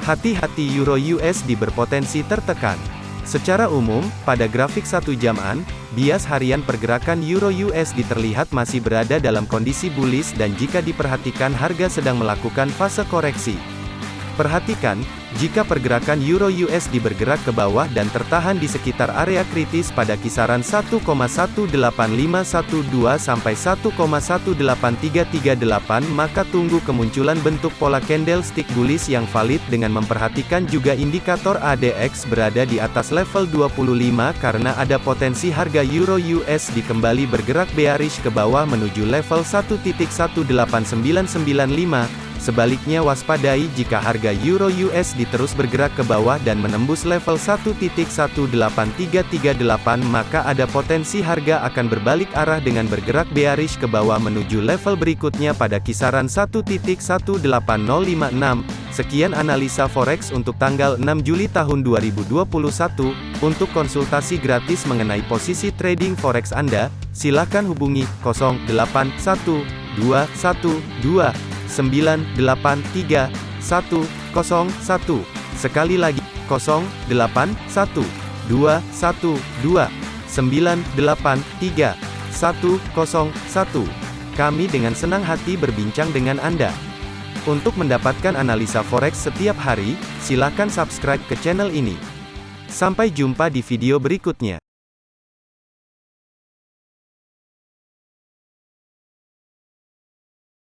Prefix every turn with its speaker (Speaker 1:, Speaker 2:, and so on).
Speaker 1: Hati-hati Euro USD berpotensi tertekan. Secara umum, pada grafik satu jaman, bias harian pergerakan Euro USD terlihat masih berada dalam kondisi bullish dan jika diperhatikan harga sedang melakukan fase koreksi. Perhatikan, jika pergerakan Euro USD bergerak ke bawah dan tertahan di sekitar area kritis pada kisaran 1,18512 sampai 1,18338 maka tunggu kemunculan bentuk pola candlestick bullish yang valid dengan memperhatikan juga indikator ADX berada di atas level 25 karena ada potensi harga Euro USD kembali bergerak bearish ke bawah menuju level 1.18995 Sebaliknya waspadai jika harga Euro USD terus bergerak ke bawah dan menembus level 1.18338 maka ada potensi harga akan berbalik arah dengan bergerak bearish ke bawah menuju level berikutnya pada kisaran 1.18056. Sekian analisa forex untuk tanggal 6 Juli tahun 2021. Untuk konsultasi gratis mengenai posisi trading forex Anda, silakan hubungi 081212 983 101. Sekali lagi, 081 212 983 101. Kami dengan senang hati berbincang dengan Anda. Untuk mendapatkan analisa forex setiap hari, silakan subscribe ke channel ini. Sampai jumpa di video berikutnya.